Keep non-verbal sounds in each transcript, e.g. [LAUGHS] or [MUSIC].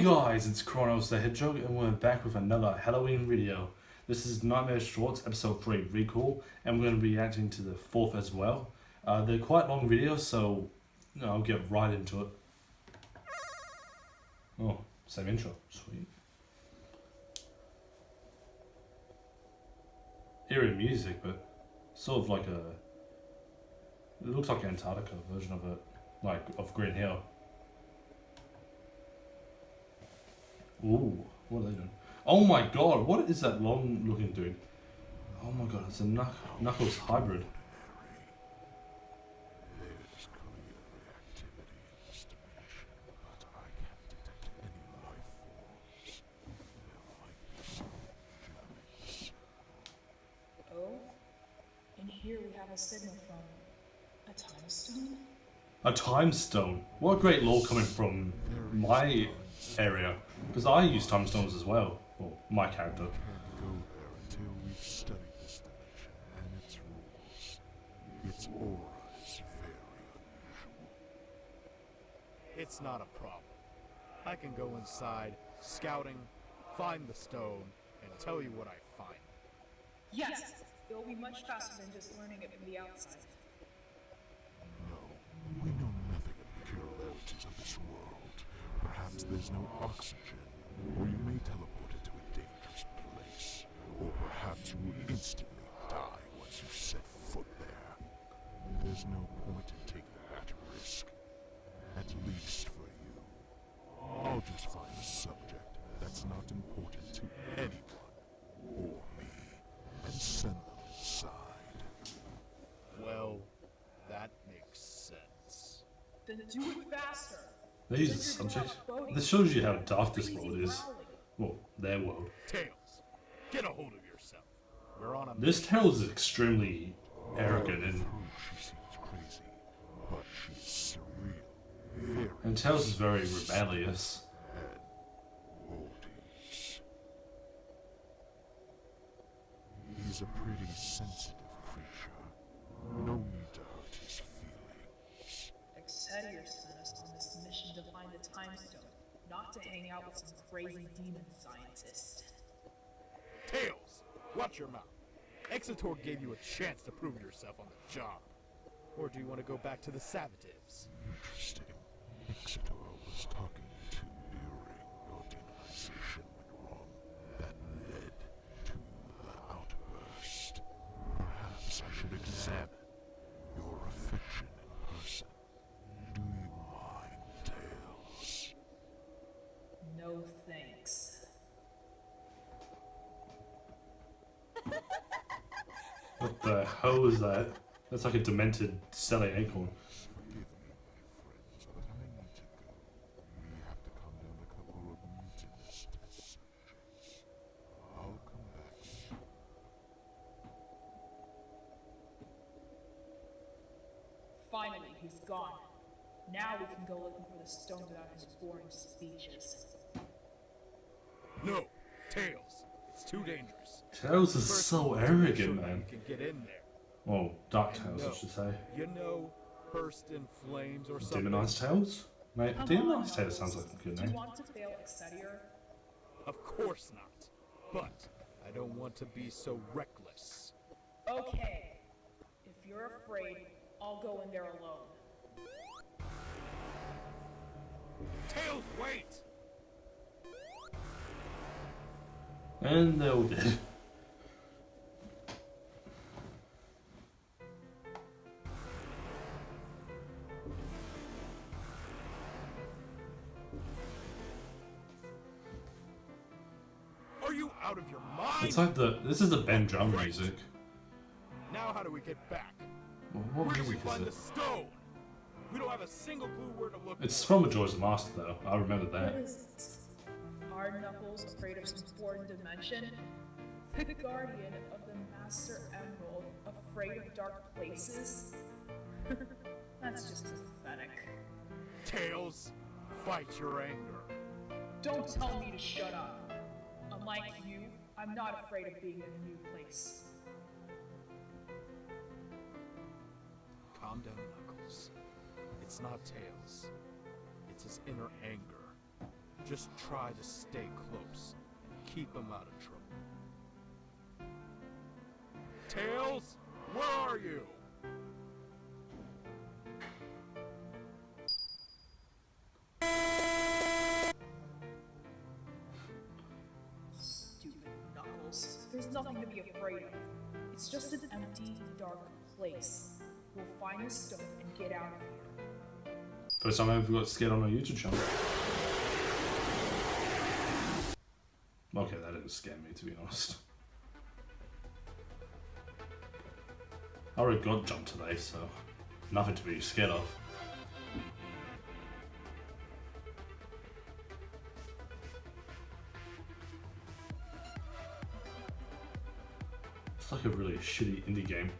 Hey guys, it's Kronos the Hedgehog and we're back with another Halloween video. This is Nightmare Shorts episode 3 Recall and we're going to be reacting to the fourth as well. Uh, they're quite long videos so I'll get right into it. Oh, same intro. Sweet. Eerie music but sort of like a... It looks like Antarctica version of it. Like, of Green Hill. Ooh, what are they doing? Oh my god, what is that long looking dude? Oh my god, it's a Knuck Knuckles hybrid. There's clear activity in this dimension, but I can't detect any life forms. There might be some journeys. Oh, and here we have a signal from a time stone? A time stone. What great lore coming from my area. Because I use time stones as well. Well, my character. Go there until we've studied this dimension and its rules. Its aura is very unusual. It's not a problem. I can go inside, scouting, find the stone, and tell you what I find. Yes! It'll be much faster than just learning it from the outside. No, we know nothing of the peculiarities of this world. Perhaps there's no oxygen, or you may teleport into a dangerous place. Or perhaps you will instantly die once you set foot there. There's no point in taking that risk. At least for you. I'll just find a subject that's not important to anyone, or me, and send them inside. Well, that makes sense. Then do it faster! These are subjects. This shows you how dark this world is. Well, their world. Tails, get a hold of yourself. We're on a This Tails is extremely arrogant and, she seems crazy, but she's surreal, and Tails is very rebellious. He's a pretty some crazy demon scientist. Tails, watch your mouth. Exitor gave you a chance to prove yourself on the job. Or do you want to go back to the Savatives? Interesting. Exeter was talking to during your demonization went wrong. That led to the outburst. Perhaps I should examine your affection in person. Do you mind, Tails? No thanks. What the hell is that? That's like a demented Sally acorn. Forgive me, my friends, but I need to go. We have to calm down a couple of mutinous test subjects. I'll come back soon. Finally, he's gone. Now we can go looking for the stone without his boring speeches. No, Tails. It's too dangerous. Tails is so to make sure arrogant, man. You can get in there. Well, Dark And Tails, I should say. You know, burst in flames or. Demonized Tails? Mate, Demonized Tails sounds like a good Do you name. want to fail Exeter? Of course not. But I don't want to be so reckless. Okay. If you're afraid, I'll go in there alone. Tails, wait! And they're all dead. It's like the this is the Ben Drowned music. Now how do we get back? Well, What Where music is it? stone? We don't have a single clue where to look. It's for from Majora's Master though. I remember What that. is it? Hard Knuckles afraid of some foreign dimension? The guardian of the Master Emerald afraid of dark places? [LAUGHS] That's just pathetic. it. Tails, fight your anger. Don't tell me to shut up. Unlike you, I'm not afraid of being in a new place. Calm down, Knuckles. It's not Tails. It's his inner anger. Just try to stay close. And keep him out of trouble. Tails, where are you? Nothing to be afraid of. It's just an empty, dark place. We'll find the stone and get out of here. First time I've ever got scared on a YouTube channel. Okay, that didn't scare me to be honest. I already got jumped today, so nothing to be scared of. Shitty indie game.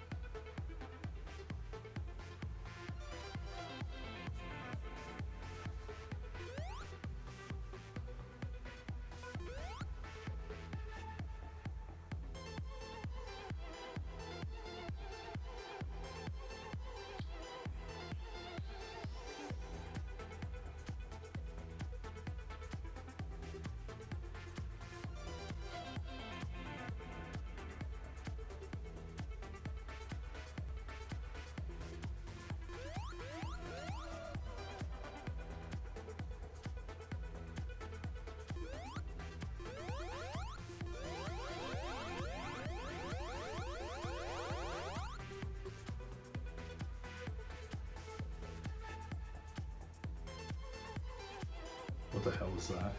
What the hell was that?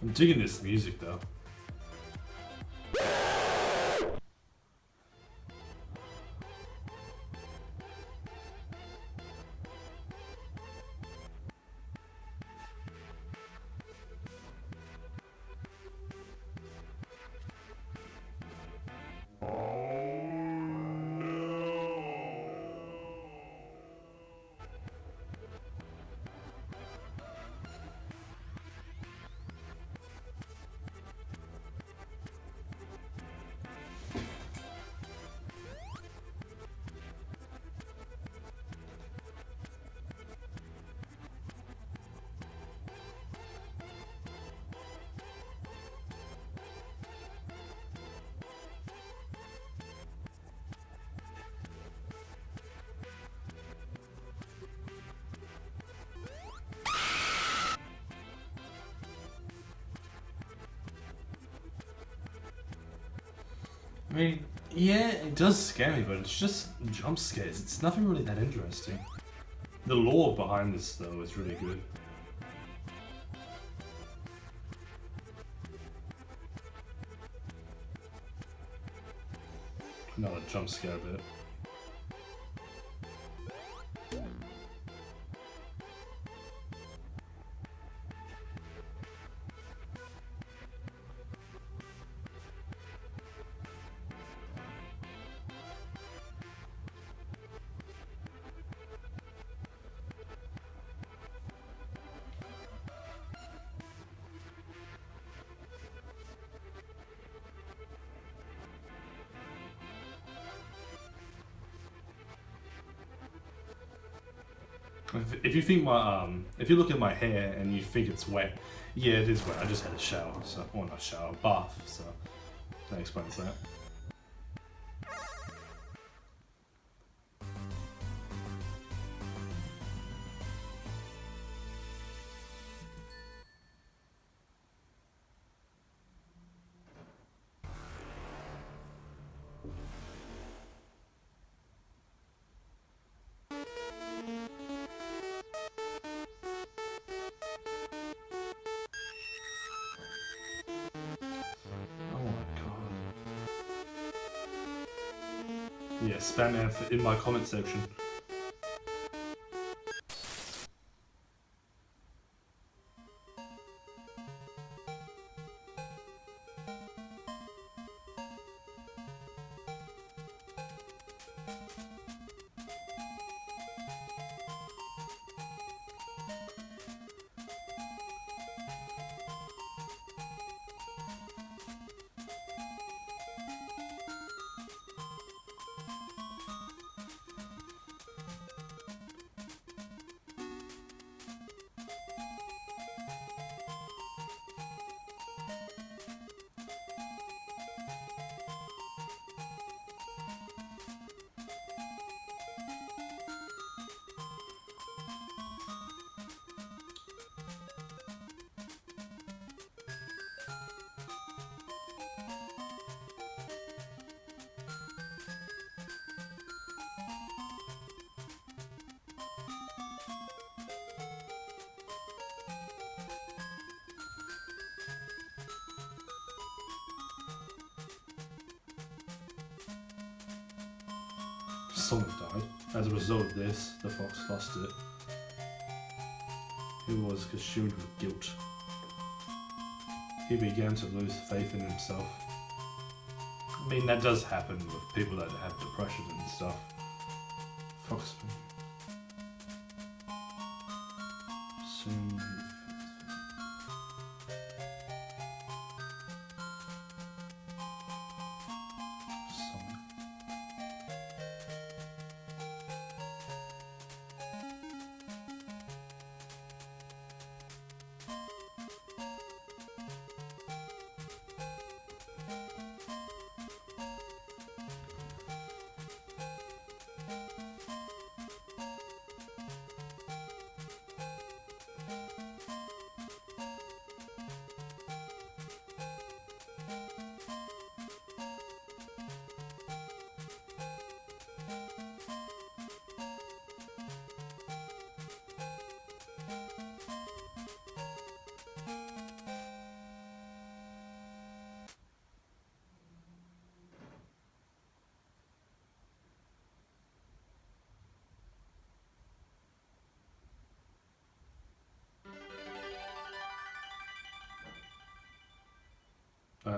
I'm digging this music though. Mean, yeah, it does scare me, but it's just jump scares. It's nothing really that interesting. The lore behind this, though, is really good. Another jump scare bit. If- you think my um, if you look at my hair and you think it's wet, yeah, it is wet. I just had a shower, so or not shower, bath, so that explains that. F in my comment section. Sonic died. As a result of this, the fox lost it. He was consumed with guilt. He began to lose faith in himself. I mean, that does happen with people that have depression and stuff. Fox.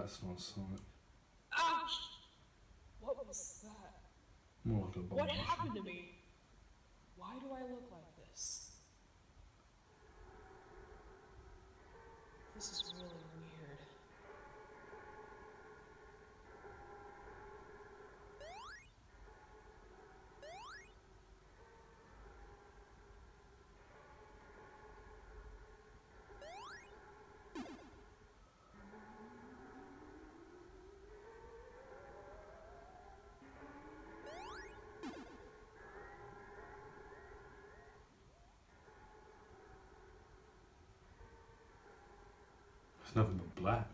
That's not Sonic. Ouch! What was that? More like a bomb. What happened to me? Why do I look like this? This is really It's nothing but black.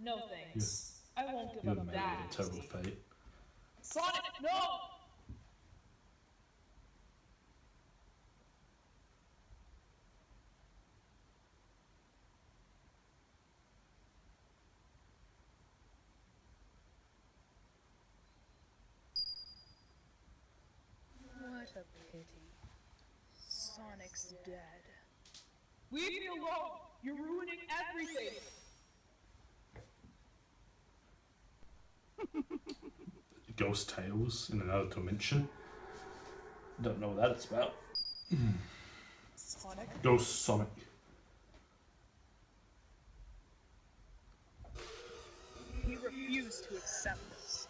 No thanks. I won't give You up have made that. it a terrible fate. Sonic, no! What a pity. Sonic's dead. Leave me alone! You're ruining everything! [LAUGHS] Ghost Tails in another dimension. Don't know what that's about. Sonic? Ghost Sonic. He refused to accept this.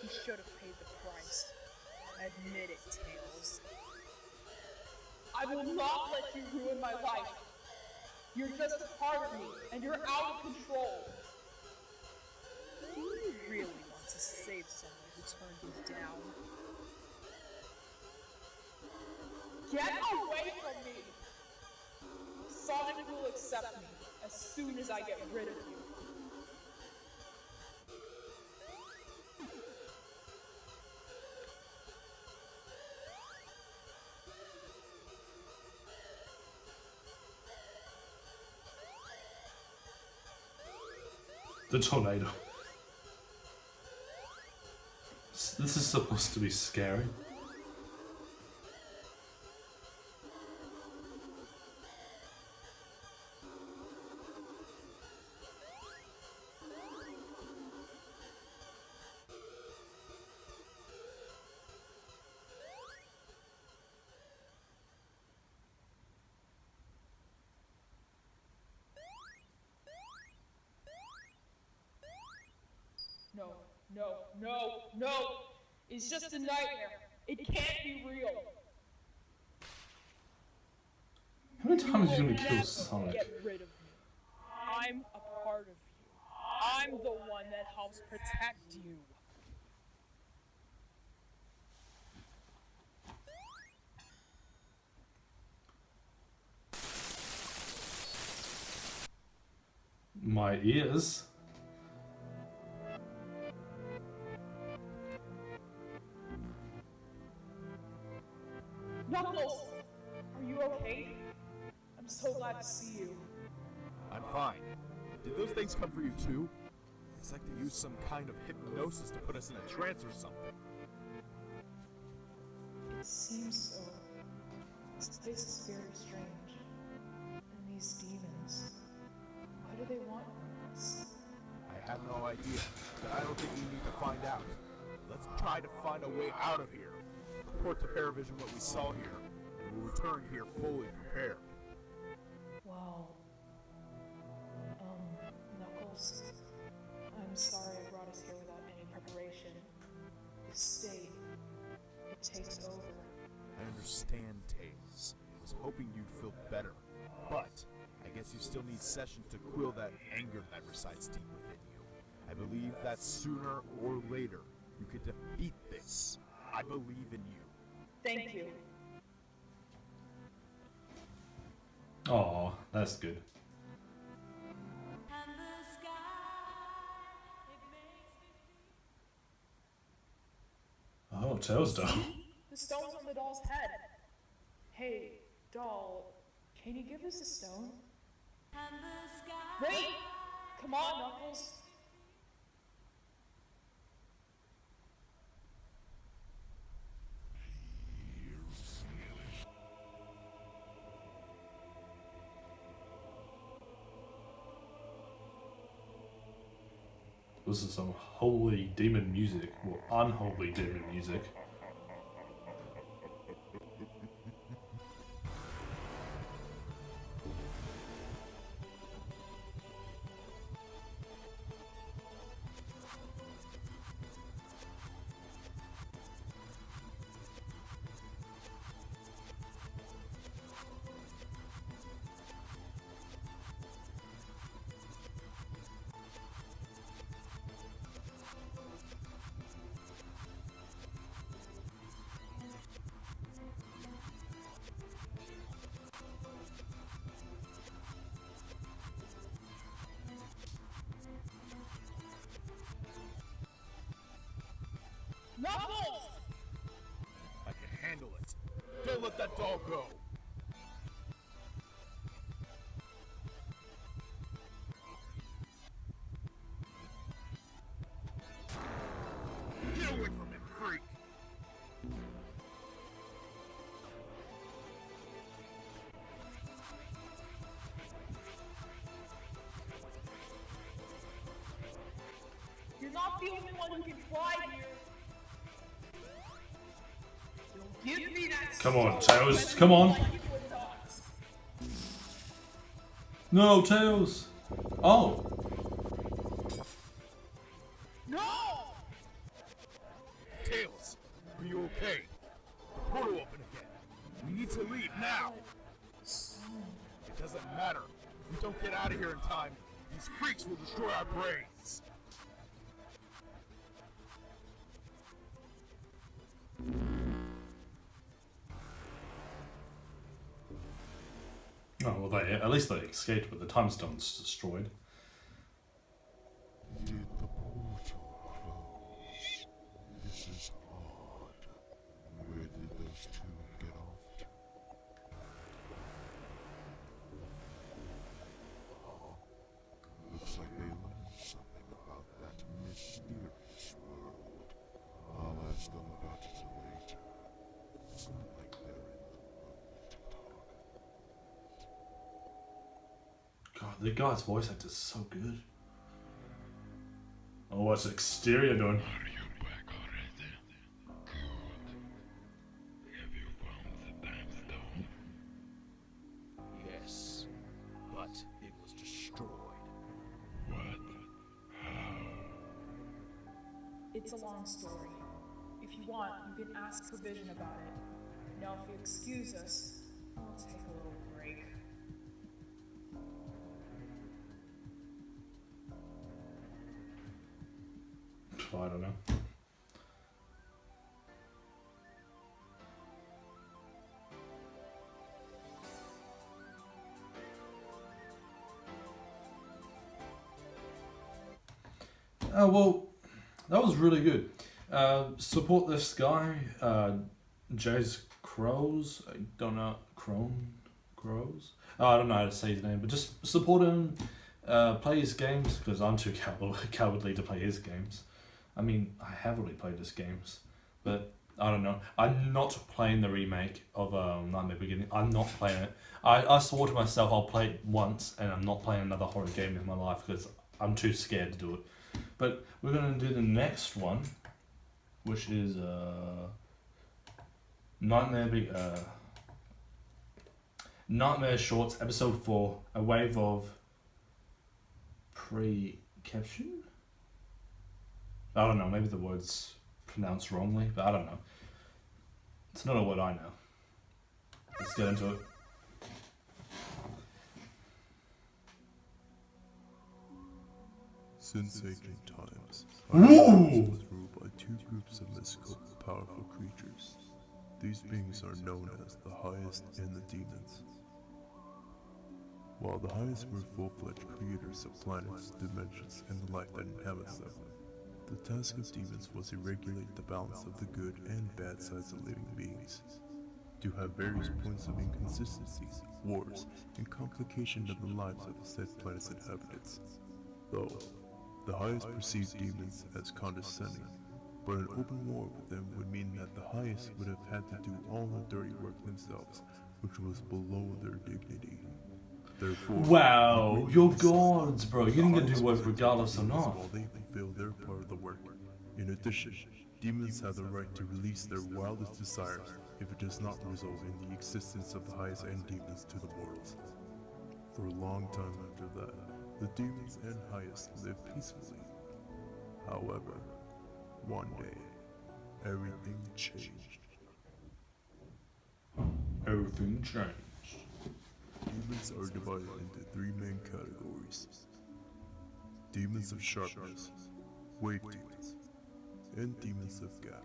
He should have paid the price. Admit it, Tails. I will not let you ruin my life. You're just a part of me, and you're out of control. Do you really want to save someone who turned you down? Get away from me! Sonic will accept me as soon as I get rid of you. The tornado. This is supposed to be scary. No, no, no, no! It's just a nightmare. It can't be real. How many times are you will gonna kill never Sonic? Get rid of me. I'm a part of you. I'm the one that helps protect you. My ears. For you too? It's like they use some kind of hypnosis to put us in a trance or something. It seems so. This place is very strange. And these demons. What do they want from us? I have no idea, but I don't think we need to find out. Let's try to find a way out of here. Report to Paravision what we saw here, and we'll return here fully prepared. Still need sessions to quell that anger that resides deep within you. I believe that sooner or later you could defeat this. I believe in you. Thank you. Oh, that's good. And the sky, it makes Oh, Tails doll. [LAUGHS] The stone's on the doll's head. Hey, doll, can you give us a stone? Wait! Come on, Knuckles. This is some holy demon music, or unholy demon music. Doll go. Get away from him, freak! You're not the only one who can fly Come on, Tails, come on. No, Tails! Oh! No! Tails, are you okay? The portal open again. We need to leave now. It doesn't matter. If we don't get out of here in time, these freaks will destroy our brains. Well, they, at least they escaped, but the time stone's destroyed. Did the portal close? This is odd. Where did those two get off to? Oh, looks like they learned something about that mysterious world. I'll ask them about it later. It's not like they're in the mood to talk. God, the guy's voice actor is so good. Oh, what's exterior doing? Are you back already? Good. Have you found the time stone? Yes, but it was destroyed. What? How? It's a long story. If you want, you can ask Provision about it. Now, if you excuse us, I'll take a little I don't know. Oh well, that was really good. Uh, support this guy, uh, Crows. I don't know Crone Crows. Oh, I don't know how to say his name, but just support him uh, play his games because I'm too [LAUGHS] cowardly to play his games. I mean, I have already played his games, but I don't know. I'm not playing the remake of um, Nightmare Beginning. I'm not playing it. I, I swore to myself I'll play it once, and I'm not playing another horror game in my life because I'm too scared to do it. But we're gonna do the next one, which is uh, Nightmare Be- uh, Nightmare Shorts, Episode Four, A Wave of Pre-Caption. I don't know. Maybe the word's pronounced wrongly, but I don't know. It's not a word I know. Let's get into it. Since ancient times, was ruled by two groups of mystical, powerful creatures. These beings are known as the highest and the demons. While the highest were full-fledged creators of planets, dimensions, and the life that inhabits them, the task of demons was to regulate the balance of the good and bad sides of living beings. To have various points of inconsistencies, wars, and complication of the lives of the said planet's inhabitants. Though, the highest perceived demons as condescending, but an open war with them would mean that the highest would have had to do all the dirty work themselves, which was below their dignity. Wow, you're gods, bro. You didn't get to do work regardless or not. While they fulfill their part of the work. In addition, demons have the right to release their wildest desires if it does not result in the existence of the highest end demons to the mortals. For a long time after that, the demons and highest lived peacefully. However, one day, everything changed. Everything changed. Demons are divided into three main categories demons of sharpness, wave demons, and demons of gap.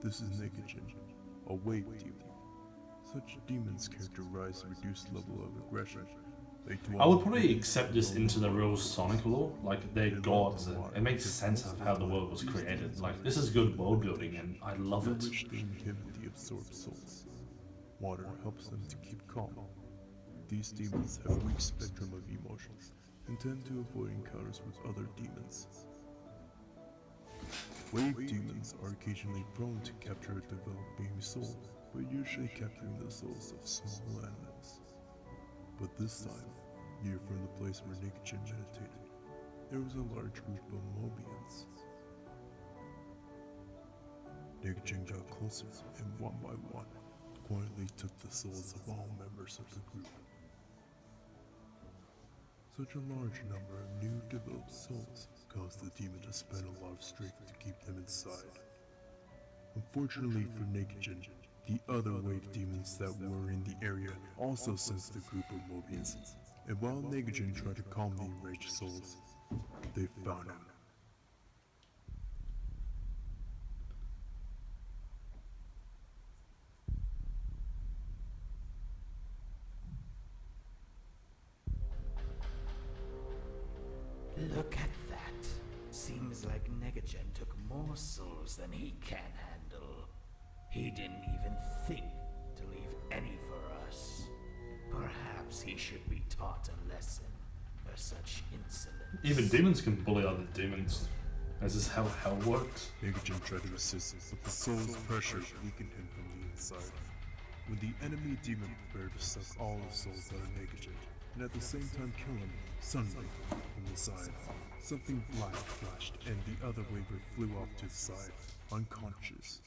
This is Negagen, a wave demon. Such demons characterize a reduced level of aggression. They I would probably accept this into the real Sonic lore. Like they're gods, and it makes sense of how the world was created. Like this is good world building, and I love it. Water helps them to keep calm. These demons have a weak spectrum of emotions and tend to avoid encounters with other demons. Wave demons are occasionally prone to capture a developing soul, but usually capturing the souls of small animals. But this time, near from the place where Nikichin meditated, there was a large group of Mobians. Nikichin got closer and one by one, quietly took the souls of all members of the group. Such a large number of new developed souls caused the demon to spend a lot of strength to keep them inside. Unfortunately for Nikichin, the other wave demons that were in the area also sensed the group of Mobians, and while Negajin tried to calm the enraged souls, they found him. He didn't even think to leave any for us. Perhaps he should be taught a lesson for such insolence. Even demons can bully other demons. This is how hell works. Negajin tried to assist, but the soul's pressure weakened him from the inside. When the enemy demon prepared to suck all the souls out of Negajin, and at the same time kill him, suddenly, from the side, something black flashed, and the other waver flew off to the side, unconscious.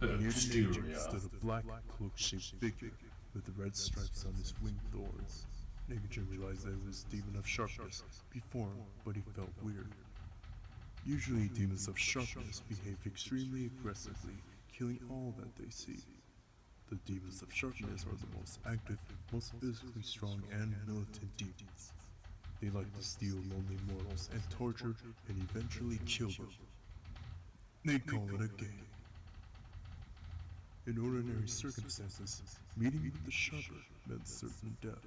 Near the Exterior. stood a black cloak-shaped figure with the red stripes on his wing thorns. Negajin realized that it was demon of sharpness before him, but he felt weird. Usually demons of sharpness behave extremely aggressively, killing all that they see. The demons of sharpness are the most active, most physically strong, and militant demons. They like to steal lonely mortals and torture and eventually kill them. They call it a game. In ordinary circumstances, meeting with the sharper meant certain death.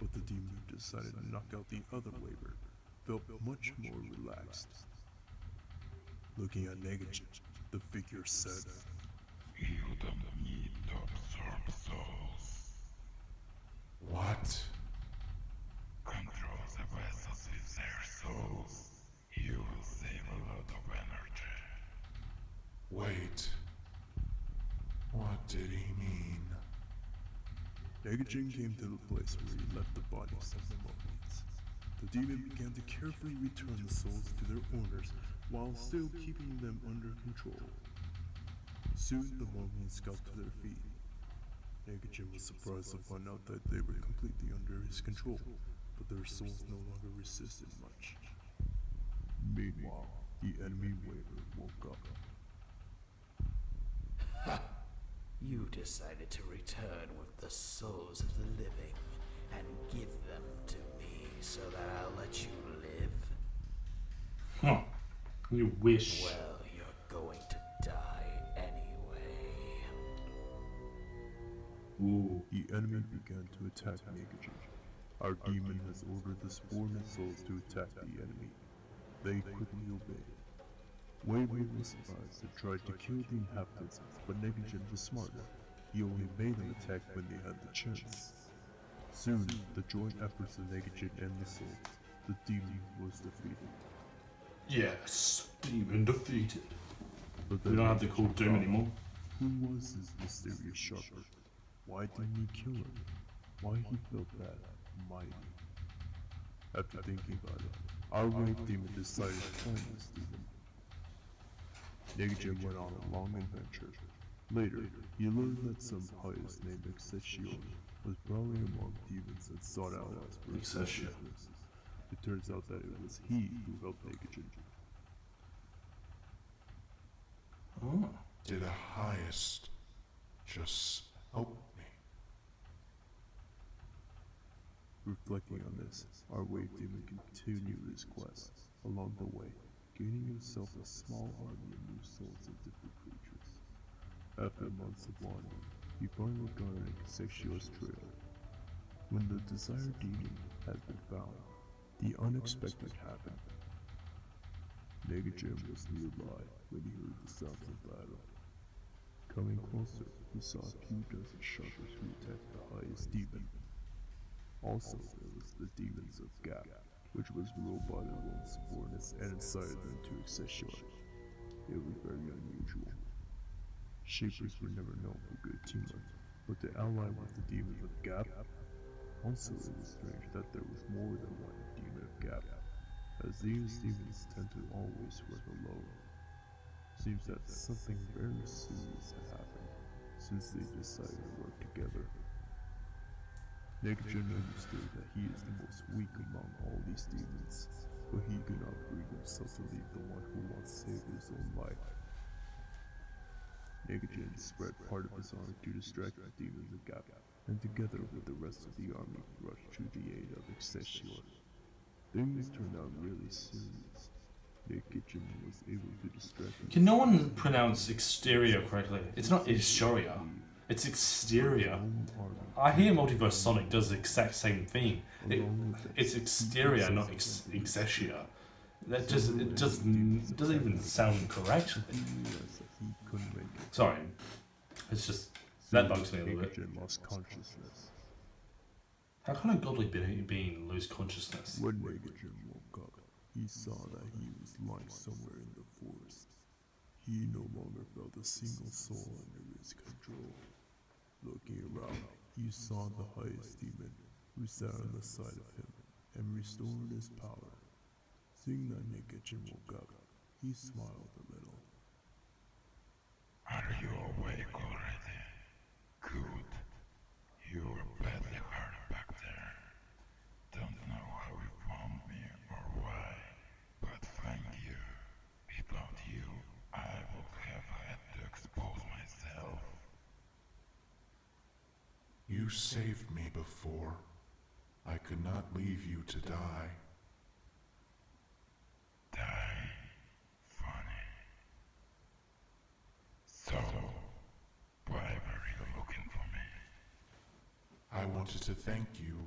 But the demon who decided to knock out the other waver felt much more relaxed. Looking at Negajin, the figure said, You don't need to absorb souls. What? Control the vessels with their souls. You will save a lot of energy. Wait. What did he mean? Negajin came to the place where he left the bodies of the Mobians. The demon began to carefully return the souls to their owners while still keeping them under control. Soon the Mobians got to their feet. Negajin was surprised to find out that they were completely under his control, but their souls no longer resisted much. Meanwhile, the enemy waver woke up. You decided to return with the souls of the living and give them to me so that I'll let you live? Huh. You wish. Well, you're going to die anyway. Ooh. The enemy began to attack Negajin. Our demon has ordered the spawn souls to attack the enemy. They quickly obeyed. Was surprised and tried to kill the inhabitants, but Negajin was smarter. He only made an attack when they had the chance. Soon, the joint efforts of Negajin and the souls, the demon was defeated. Yes. Demon defeated. But We don't have to call Doom anymore. Who was this mysterious sharper? Why didn't he kill him? Why he felt that mighty? After thinking about it, our wave demon decided to find this demon. Negajin went on a long adventure. Later, he learned that some pious named Excelsior was prowling among demons and sought allies for his Excelsior. It turns out that it was he who helped Negajin. Oh. Did a highest just help me? Reflecting on this, our wave demon continued his quest along the way, gaining himself a small army of new souls of different creatures. After months of wandering, he finally got on Exexior's trail. When the desired demon had been found, the unexpected happened. Negajin was nearby when he heard the sounds of battle. Coming closer, he saw a few dozen sharpers who attacked the highest demon. Also, there was the demons of Gap, which was ruled by their own subordinates and incited them to Excelsior. It was very unusual. Sharpers were never known for good teamwork, but to ally with the demons of Gap, also it was strange that there was more than one demon of Gap, as these demons tend to always work alone. Seems that something very serious had happened since they decided to work together. Negajin understood that he is the most weak among all these demons, but he could not bring himself to leave the one who once saved his own life. Negajin spread part of his army to distract the demons of Gap, and together with the rest of the army rushed to the aid of Excelsior. Things turned out really serious. Negajin was able to distract Can no one pronounce exterior correctly? It's not exterior. It's exterior. I hear Multiverse Sonic does the exact same thing. It, it's exterior, not ex- exterior. That just it it doesn't even sound correct. Sorry, it's just that bugs me a little bit. How can a godly being lose consciousness? When Negajin woke up, he saw that he was lying somewhere in the forest. He no longer felt a single soul under his control. Looking around, he saw the highest demon, who sat on the side of him and restored his power. Seeing that Negajin woke up, he smiled a little. Are you awake already? Good. You were badly hurt back there. Don't know how you found me or why, but thank you. Without you, I would have had to expose myself. You saved me before. I could not leave you to die. Die. Funny. So, why were you looking for me? I wanted to thank you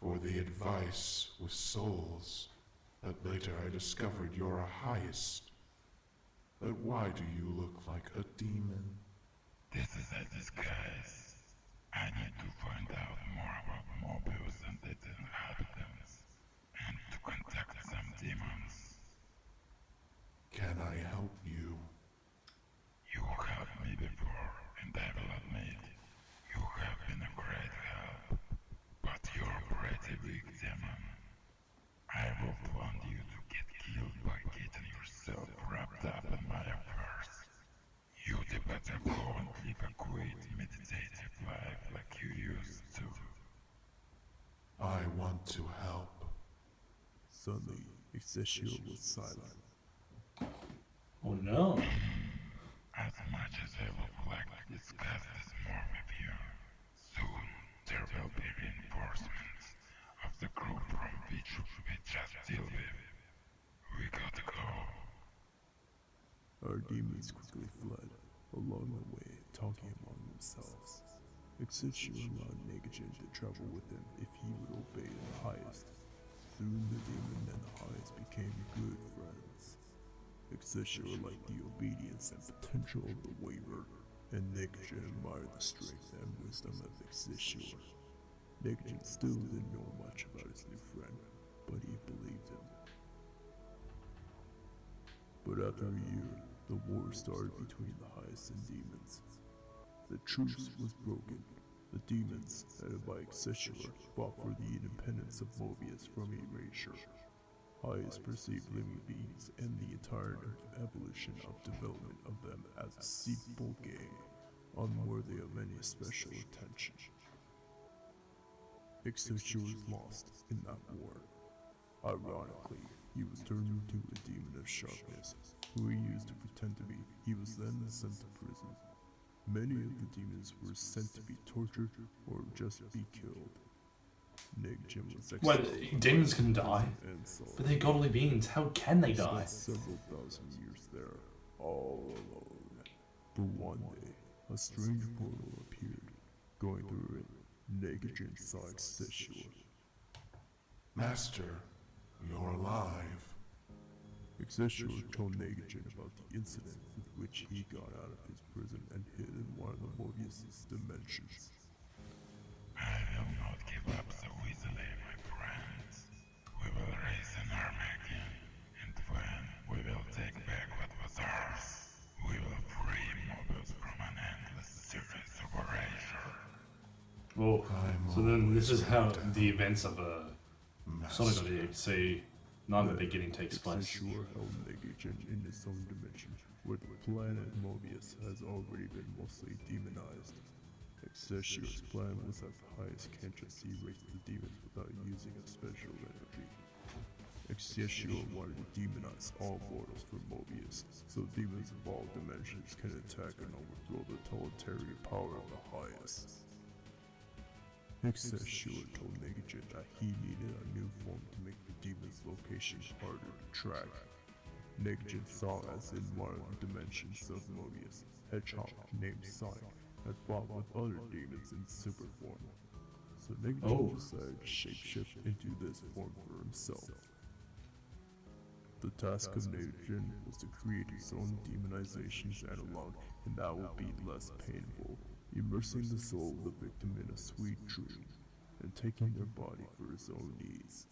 for the advice with souls, but later I discovered you're a highest. But why do you look like a demon? This is a disguise. I need to find out more about Mobius and its inhabitants, and to contact some demons. Can I help you? You helped me before, and I will admit, you have been a great help. But you're a pretty weak demon. I won't want you to get killed by getting yourself wrapped up in my affairs. You'd better go and live a quiet, meditative life like you used to. I want to help. Suddenly, Excelsior was silent. Oh no. As much as I would like to discuss this more with you, soon there will be reinforcements of the group from which we just deal with. We gotta go. Our demons quickly fled, along the way talking among themselves. Excelsior allowed Negajin to travel with him if he would obey the highest. Soon the demon and the highest became good friends. Excelsior liked the obedience and potential of the waver, and Negajin admired the strength and wisdom of Excelsior. Negajin still didn't know much about his new friend, but he believed him. But after a year, the war started between the highest and demons. The truce was broken. The demons, headed by Excelsior, fought for the independence of Mobius from erasure. Highest perceived living beings and the entire evolution of development of them as a simple game, unworthy of any special attention. Excelsior was lost in that war. Ironically, he was turned into a demon of sharpness, who he used to pretend to be. He was then sent to prison. Many of the demons were sent to be tortured or just be killed. Negajin was Wait, exiled demons can die? But they're godly beings. How can they die? several thousand years there, all alone. But one day, a strange portal appeared. Going through it, Negajin saw Excelsior. Master, you're alive. Excelsior told Negajin about the incident with which he got out of his prison and hid in one of the Mobius's dimensions. I will not give up so easily, my friends. We will raise an army again, and when we will take back what was ours, we will free Mobius from an endless series of erasure. Well, I'm so then this is how always ready to the events of uh, a Sonic of the Say the Beginning takes place. Excelsior held Negajin in its own dimension, where the planet Mobius has already been mostly demonized. Excelsior's plan was that the highest can't just erase the demons without using a special energy. Excelsior wanted to demonize all mortals for Mobius, so demons of all dimensions can attack and overthrow the totalitarian power of the highest. Excelsior told Negajin that he needed a new form to make the demon's location harder to track. Negajin saw as in one of the dimensions of Mobius, Hedgehog named Sonic had fought with other demons in super form. So Negajin Oh. decided to shapeshift into this form for himself. The task of Negajin was to create his own demonizations analog, and that would be less painful, immersing the soul of the victim in a sweet dream, and taking their body for his own needs.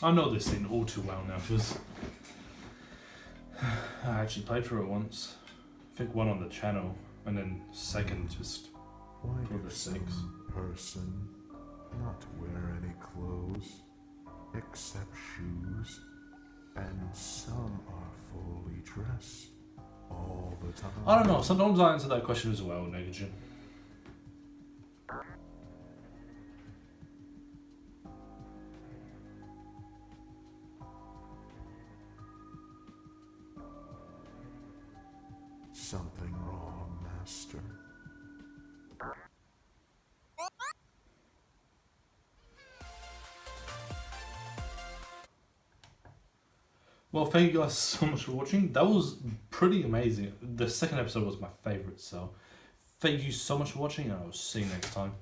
I know this scene all too well now because I actually played through it once. I think one on the channel, and then second just Why For the some person not wear any clothes except shoes, and some are fully dressed all the time? I don't know. Sometimes I answer that question as well, Negajin. Thank you guys [LAUGHS] so much for watching. That was pretty amazing. The second episode was my favorite, so thank you so much for watching, and I'll see you next time.